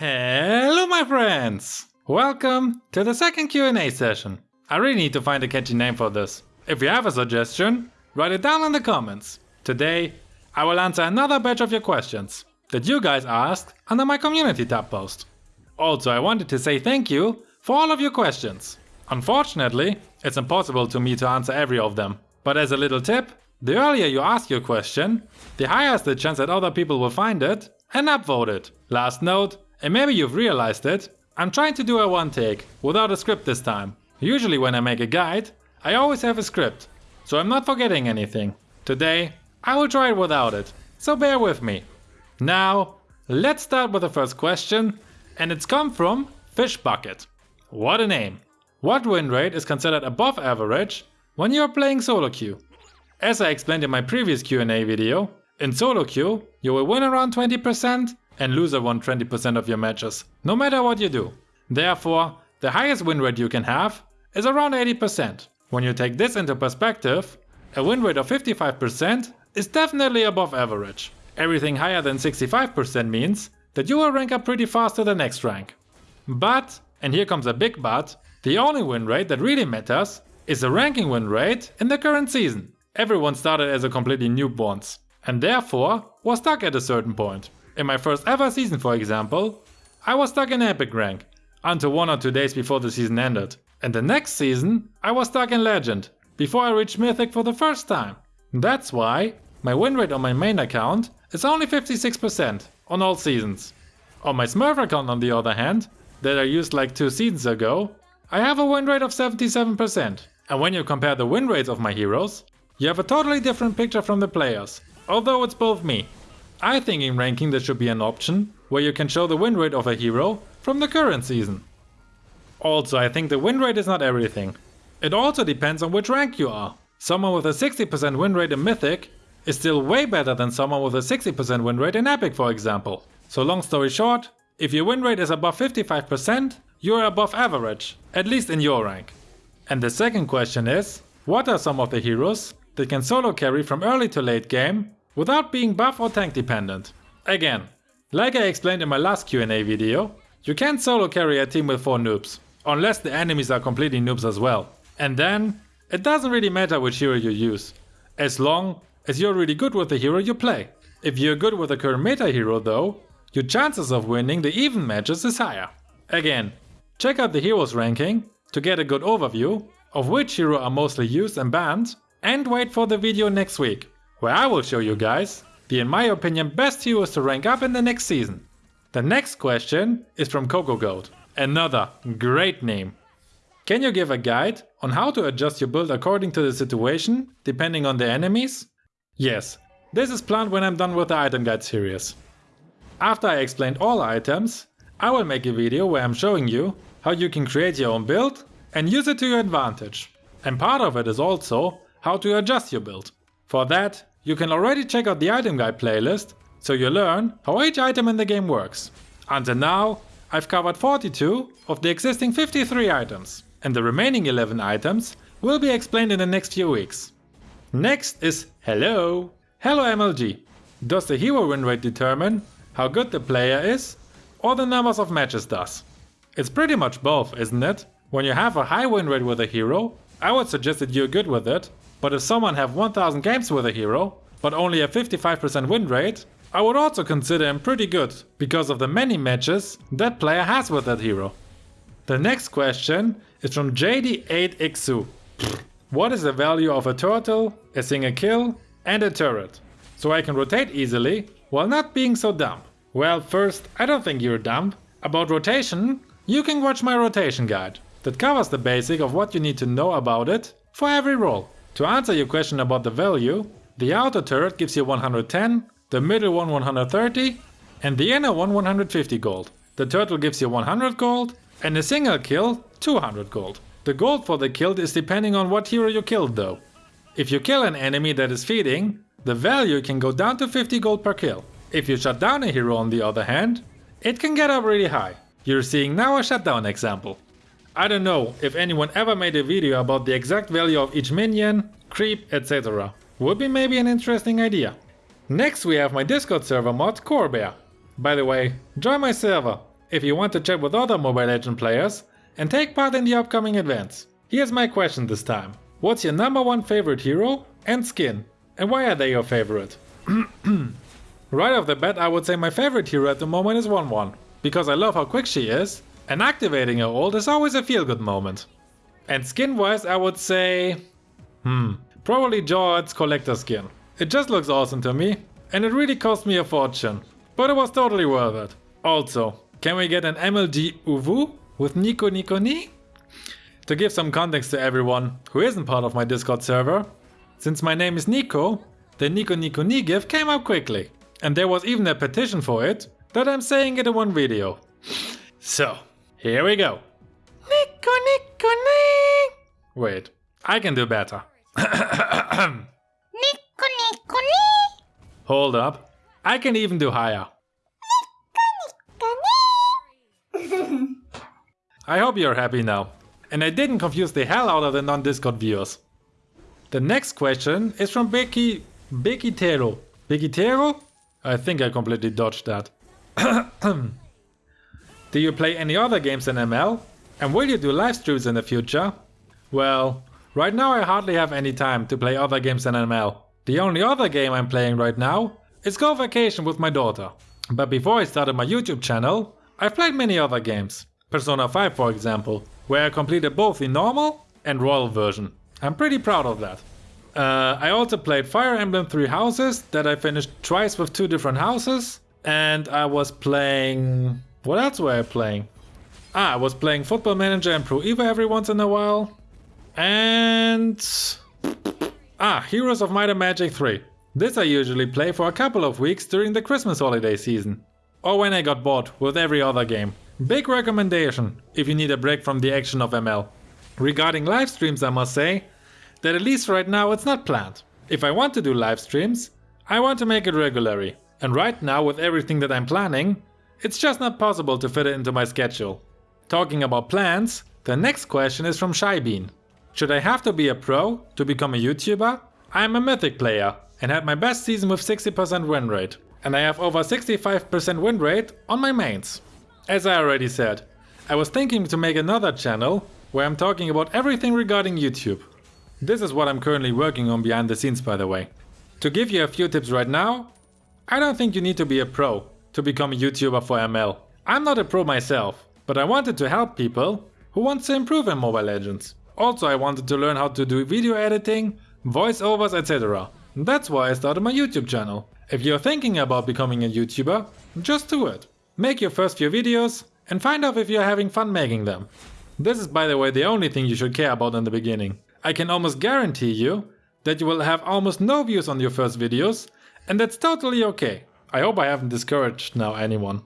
Hello my friends! Welcome to the second Q&A session. I really need to find a catchy name for this. If you have a suggestion, write it down in the comments. Today, I will answer another batch of your questions that you guys asked under my community tab post. Also, I wanted to say thank you for all of your questions. Unfortunately, it's impossible to me to answer every of them. But as a little tip, the earlier you ask your question, the higher is the chance that other people will find it and upvote it. Last note, and maybe you've realized it, I'm trying to do a one take, without a script this time. Usually when I make a guide, I always have a script, so I'm not forgetting anything. Today, I will try it without it, so bear with me. Now, let's start with the first question, and it's come from Fish Bucket. What a name! What win rate is considered above average when you are playing solo queue? As I explained in my previous Q&A video, in solo queue you will win around 20% and lose around 20% of your matches, no matter what you do. Therefore, the highest win rate you can have is around 80%. When you take this into perspective, a win rate of 55% is definitely above average. Everything higher than 65% means that you will rank up pretty fast to the next rank. But, and here comes a big but, the only win rate that really matters is the ranking win rate in the current season. Everyone started as a completely newborns and therefore was stuck at a certain point. In my first ever season for example, I was stuck in epic rank until one or two days before the season ended. And the next season I was stuck in legend before I reached mythic for the first time. That's why my win rate on my main account is only 56% on all seasons. On my smurf account on the other hand, that I used like two seasons ago, I have a win rate of 77%. And when you compare the win rates of my heroes, you have a totally different picture from the players, although it's both me. I think in ranking there should be an option where you can show the win rate of a hero from the current season. Also, I think the win rate is not everything. It also depends on which rank you are. Someone with a 60% win rate in Mythic is still way better than someone with a 60% win rate in Epic for example. So long story short, if your win rate is above 55%, you are above average, at least in your rank. And the second question is, what are some of the heroes that can solo carry from early to late game without being buff or tank dependent? Again, like I explained in my last Q&A video, you can't solo carry a team with 4 noobs, unless the enemies are completely noobs as well. And then, it doesn't really matter which hero you use, as long as you're really good with the hero you play. If you're good with the current meta hero though, your chances of winning the even matches is higher. Again, check out the heroes ranking to get a good overview of which hero are mostly used and banned and wait for the video next week, where I will show you guys the in my opinion best heroes to rank up in the next season. The next question is from Coco Goat, another great name. Can you give a guide on how to adjust your build according to the situation, depending on the enemies? Yes, this is planned when I'm done with the item guide series. After I explained all items, I will make a video where I'm showing you how you can create your own build and use it to your advantage. And part of it is also how to adjust your build. For that, you can already check out the item guide playlist so you learn how each item in the game works. Until now, I've covered 42 of the existing 53 items and the remaining 11 items will be explained in the next few weeks. Next is Hello! Hello MLG! Does the hero win rate determine how good the player is or the numbers of matches does? It's pretty much both, isn't it? When you have a high win rate with a hero, I would suggest that you're good with it, but if someone have 1000 games with a hero, but only a 55% win rate, I would also consider him pretty good, because of the many matches that player has with that hero. The next question is from JD8XU. What is the value of a turtle, a single kill and a turret? So I can rotate easily while not being so dumb. Well first, I don't think you're dumb. About rotation, you can watch my rotation guide. That covers the basic of what you need to know about it for every role. To answer your question about the value, the outer turret gives you 110, the middle one 130 and the inner one 150 gold. The turtle gives you 100 gold and a single kill 200 gold. The gold for the killed is depending on what hero you killed though. If you kill an enemy that is feeding, the value can go down to 50 gold per kill. If you shut down a hero on the other hand, it can get up really high. You're seeing now a shutdown example. I don't know if anyone ever made a video about the exact value of each minion, creep, etc. Would be maybe an interesting idea. Next we have my Discord server mod Corebear. By the way, join my server. if you want to chat with other Mobile Legend players and take part in the upcoming events. Here's my question this time. What's your number one favorite hero and skin? And why are they your favorite? right off the bat I would say my favorite hero at the moment is Wanwan. Because I love how quick she is and activating her ult is always a feel good moment. And skin wise I would say... Hmm, probably Jawhead's collector skin. It just looks awesome to me and it really cost me a fortune. But it was totally worth it. Also, can we get an MLG Uvu with Nico Nico Ni? To give some context to everyone who isn't part of my Discord server, since my name is Nico, the Nico Nico Ni gif came up quickly. And there was even a petition for it, that I'm saying it in one video. So, here we go. Nico Nico Ni! Wait, I can do better. Nico Nico Ni! Hold up, I can even do higher. I hope you're happy now. And I didn't confuse the hell out of the non-Discord viewers. The next question is from Becky... Becky Tero. Becky Tero? I think I completely dodged that. do you play any other games in ML? And will you do live streams in the future? Well, right now I hardly have any time to play other games than ML. The only other game I'm playing right now is Go Vacation with my daughter. But before I started my YouTube channel, I've played many other games. Persona 5 for example, where I completed both the normal and royal version. I'm pretty proud of that. Uh, I also played Fire Emblem Three Houses that I finished twice with two different houses. And I was playing... What else were I playing? Ah, I was playing Football Manager and Pro Evo every once in a while. And... Ah, Heroes of Might and Magic 3. This I usually play for a couple of weeks during the Christmas holiday season. Or when I got bored with every other game. Big recommendation if you need a break from the action of ML. Regarding live streams I must say that at least right now it's not planned. If I want to do live streams, I want to make it regularly. And right now with everything that I'm planning, it's just not possible to fit it into my schedule. Talking about plans, the next question is from Shybean. Should I have to be a pro to become a YouTuber? I am a Mythic player and had my best season with 60% win rate. And I have over 65% win rate on my mains. As I already said, I was thinking to make another channel where I'm talking about everything regarding YouTube. This is what I'm currently working on behind the scenes by the way. To give you a few tips right now, I don't think you need to be a pro to become a YouTuber for ML. I'm not a pro myself, but I wanted to help people who want to improve in Mobile Legends. Also I wanted to learn how to do video editing, voiceovers etc. That's why I started my YouTube channel. If you're thinking about becoming a YouTuber, just do it. Make your first few videos and find out if you're having fun making them. This is by the way the only thing you should care about in the beginning. I can almost guarantee you that you will have almost no views on your first videos and that's totally okay. I hope I haven't discouraged now anyone.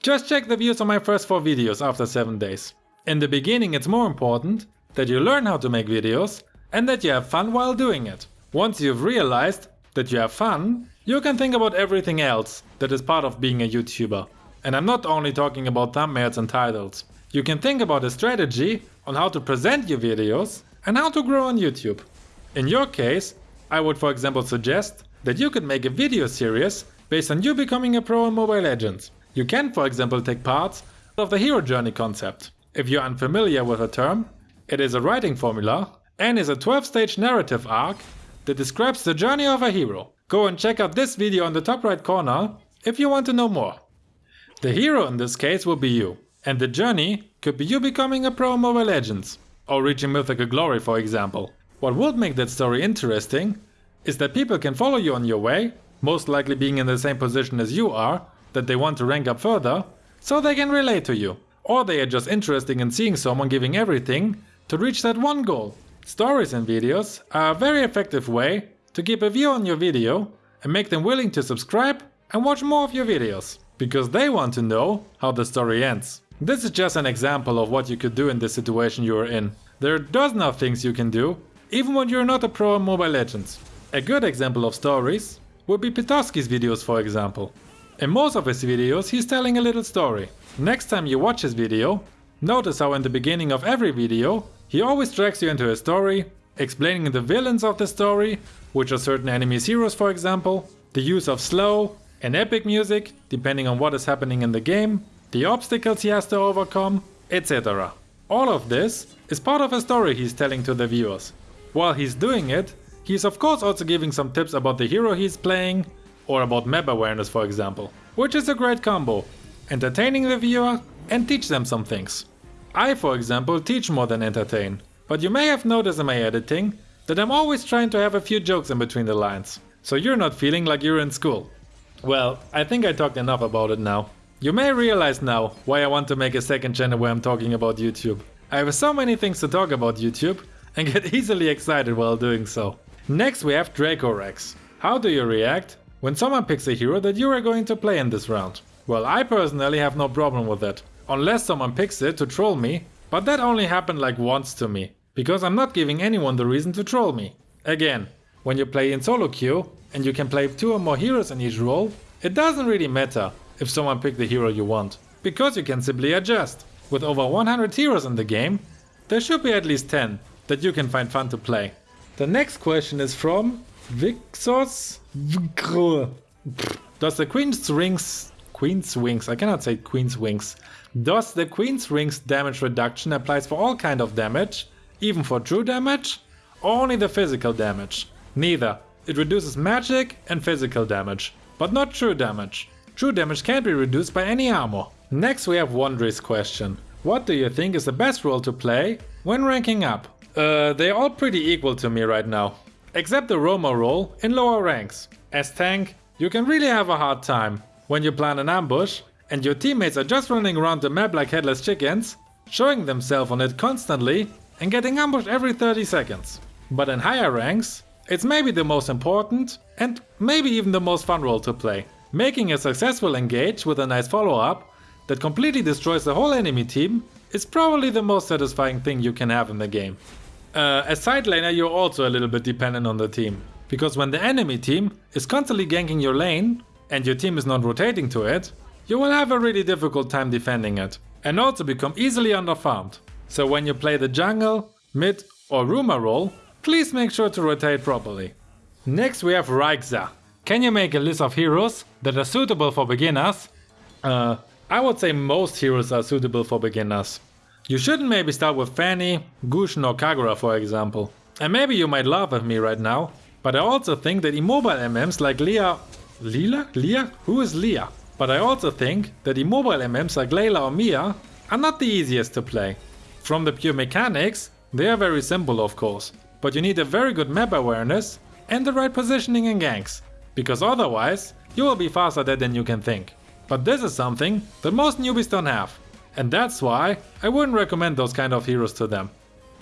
Just check the views on my first 4 videos after 7 days. In the beginning it's more important that you learn how to make videos and that you have fun while doing it. Once you've realized that you have fun, you can think about everything else that is part of being a YouTuber. And I'm not only talking about thumbnails and titles. You can think about a strategy on how to present your videos and how to grow on YouTube. In your case, I would for example suggest that you could make a video series based on you becoming a pro in Mobile Legends. You can for example take parts of the hero journey concept. If you're unfamiliar with the term, it is a writing formula and is a 12 stage narrative arc that describes the journey of a hero. Go and check out this video on the top right corner if you want to know more. The hero in this case will be you, and the journey could be you becoming a pro in Mobile Legends, or reaching mythical glory for example. What would make that story interesting is that people can follow you on your way, most likely being in the same position as you are, that they want to rank up further, so they can relate to you. Or they are just interested in seeing someone giving everything to reach that one goal. Stories and videos are a very effective way to keep a view on your video and make them willing to subscribe and watch more of your videos because they want to know how the story ends. This is just an example of what you could do in the situation you are in. There are dozens of things you can do, even when you're not a pro in Mobile Legends. A good example of stories would be Petoski's videos for example. In most of his videos he's telling a little story. Next time you watch his video, notice how in the beginning of every video he always drags you into a story, explaining the villains of the story, which are certain enemies heroes for example, the use of slow, and epic music, depending on what is happening in the game, the obstacles he has to overcome, etc. All of this is part of a story he's telling to the viewers. While he's doing it, he's of course also giving some tips about the hero he's playing, or about map awareness for example, which is a great combo, entertaining the viewer and teach them some things. I for example teach more than entertain, but you may have noticed in my editing that I'm always trying to have a few jokes in between the lines, so you're not feeling like you're in school. Well, I think I talked enough about it now. You may realize now why I want to make a second channel where I'm talking about YouTube. I have so many things to talk about YouTube and get easily excited while doing so. Next we have Draco Rex. How do you react when someone picks a hero that you are going to play in this round? Well, I personally have no problem with that. Unless someone picks it to troll me, but that only happened like once to me. Because I'm not giving anyone the reason to troll me. Again, when you play in solo queue and you can play two or more heroes in each role, it doesn't really matter if someone picked the hero you want. Because you can simply adjust. With over 100 heroes in the game, there should be at least 10 that you can find fun to play. The next question is from Vixos Does the Queen's Rings Queen's Wings, I cannot say Queen's Wings. Does the Queen's Rings damage reduction applies for all kind of damage, even for true damage, only the physical damage? Neither. It reduces magic and physical damage, but not true damage. True damage can't be reduced by any armor. Next we have Wondry's question. What do you think is the best role to play when ranking up? Uh, they're all pretty equal to me right now. Except the Roamer role in lower ranks. As tank, you can really have a hard time when you plan an ambush and your teammates are just running around the map like headless chickens, showing themselves on it constantly and getting ambushed every 30 seconds. But in higher ranks, it's maybe the most important and maybe even the most fun role to play. Making a successful engage with a nice follow-up that completely destroys the whole enemy team is probably the most satisfying thing you can have in the game. Uh, as side laner you're also a little bit dependent on the team, because when the enemy team is constantly ganking your lane and your team is not rotating to it, you will have a really difficult time defending it, and also become easily underfarmed. So when you play the jungle, mid or Roamer role, please make sure to rotate properly. Next we have Raixa. Can you make a list of heroes that are suitable for beginners? Uh, I would say most heroes are suitable for beginners. You shouldn't maybe start with Fanny, Gusion or Kagura for example. And maybe you might laugh at me right now, but I also think that immobile MMs like Leah... Lila? Leah? Who is Leah? But I also think that immobile MMs like Layla or Mia are not the easiest to play. From the pure mechanics, they are very simple of course, but you need a very good map awareness and the right positioning in ganks, because otherwise you will be faster dead than you can think. But this is something that most newbies don't have. And that's why I wouldn't recommend those kind of heroes to them.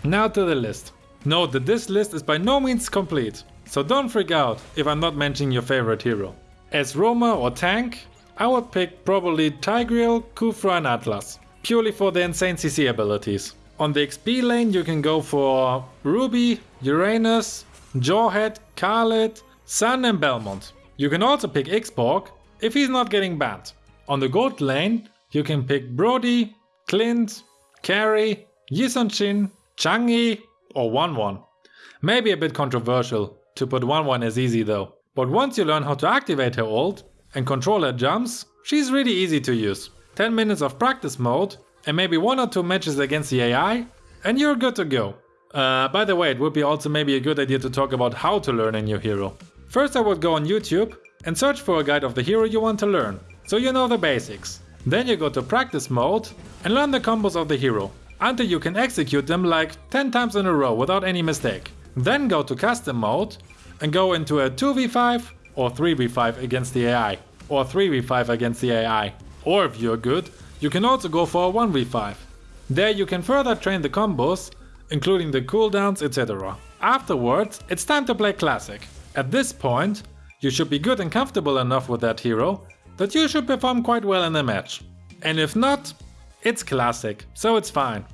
Now to the list. Note that this list is by no means complete, so don't freak out if I'm not mentioning your favorite hero. As Roamer or tank, I would pick probably Tigreal, Khufra and Atlas, purely for the insane CC abilities. On the XP lane you can go for Ruby, Uranus, Jawhead, Khalid, Sun and Belmont. You can also pick Xborg if he's not getting banned. On the gold lane you can pick Brody, Clint, Karrie, Yisun Chang'e or Wanwan. Maybe a bit controversial to put Wanwan as easy though. But once you learn how to activate her ult and control her jumps, she's really easy to use. 10 minutes of practice mode and maybe one or two matches against the AI and you're good to go. Uh, by the way, it would be also maybe a good idea to talk about how to learn a new hero. First I would go on YouTube and search for a guide of the hero you want to learn, so you know the basics. Then you go to practice mode and learn the combos of the hero, until you can execute them like 10 times in a row without any mistake. Then go to custom mode and go into a 2v5 or 3v5 against the AI, or 3v5 against the AI. Or if you're good, you can also go for a 1v5. There you can further train the combos, including the cooldowns etc. Afterwards, it's time to play Classic. At this point, you should be good and comfortable enough with that hero that you should perform quite well in the match. And if not, it's Classic, so it's fine.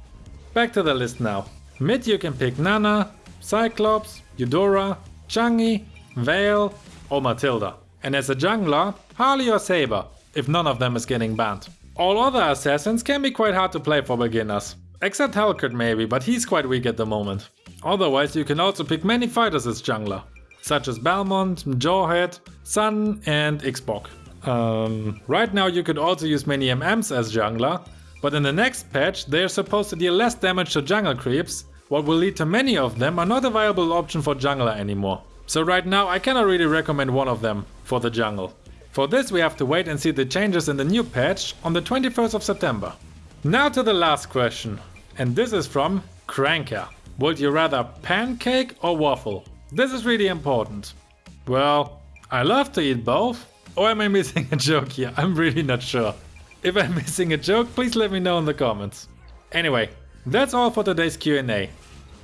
Back to the list now. Mid you can pick Nana, Cyclops, Eudora, Chang'e, Vale or Matilda. And as a jungler, Harley or Saber, if none of them is getting banned. All other assassins can be quite hard to play for beginners. Except Helcurt maybe, but he's quite weak at the moment. Otherwise you can also pick many fighters as jungler, such as Belmont, Jawhead, Sun and Xborg. Um, right now you could also use many MMs as jungler, but in the next patch they are supposed to deal less damage to jungle creeps, what will lead to many of them are not a viable option for jungler anymore. So right now I cannot really recommend one of them for the jungle. For this we have to wait and see the changes in the new patch on the 21st of September. Now to the last question, and this is from Cranker. Would you rather pancake or waffle? This is really important. Well, I love to eat both. Or am I missing a joke here? I'm really not sure. If I'm missing a joke, please let me know in the comments. Anyway, that's all for today's Q&A.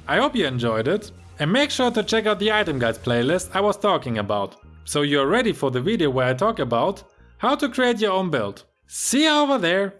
I hope you enjoyed it and make sure to check out the item guides playlist I was talking about. So you're ready for the video where I talk about how to create your own build. See you over there!